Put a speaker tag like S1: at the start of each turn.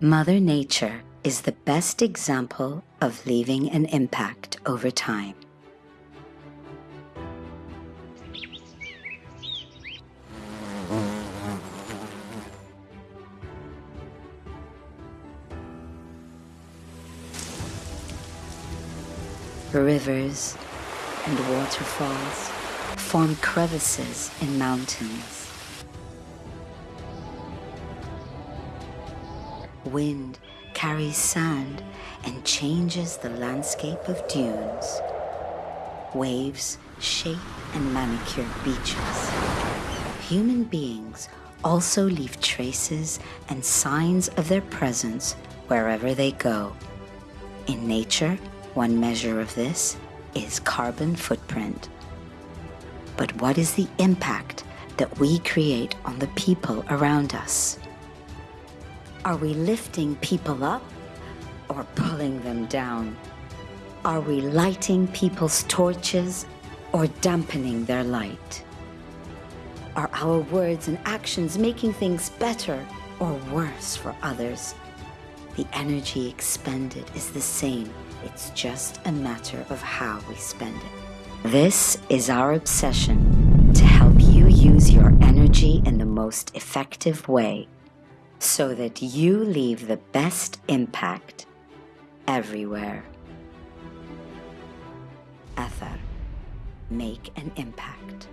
S1: Mother Nature is the best example of leaving an impact over time. Rivers and waterfalls form crevices in mountains. Wind carries sand and changes the landscape of dunes. Waves shape and manicure beaches. Human beings also leave traces and signs of their presence wherever they go. In nature, one measure of this is carbon footprint. But what is the impact that we create on the people around us? Are we lifting people up or pulling them down? Are we lighting people's torches or dampening their light? Are our words and actions making things better or worse for others? The energy expended is the same. It's just a matter of how we spend it. This is our obsession to help you use your energy in the most effective way so that you leave the best impact everywhere. Athar, make an impact.